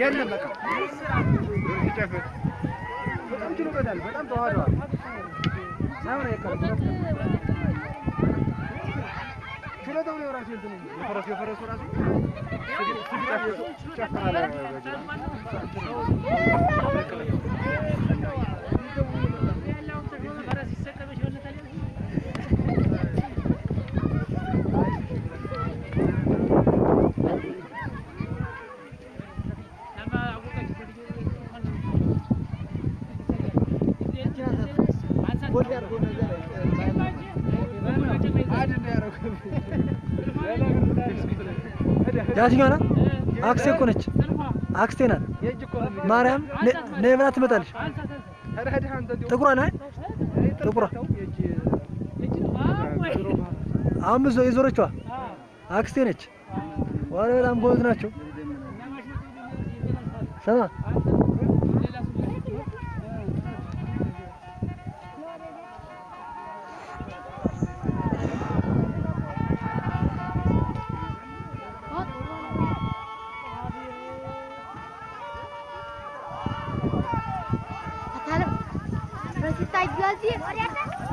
የለም በቃ ሲጨፍር በጣም ችሎበታል። በጣም ተዋህደዋል። ሳይሆን አይቀርም ችሎታው ነው ራሱ እንትኑ የፈረሱ የፈረሱ ራሱ ይጨፍራል። ያችኛዋ ናት። አክስቴ እኮ ነች። አክስቴ ናት። ማርያም ነይ ብላ ትመጣለች። ጥቁሯ ናት። ጥቁሯ አሁን ብዙ የዞረችዋ አክስቴ ነች። ዋለ በጣም ጎበዝ ናቸው። ስማ Stai, Blazi!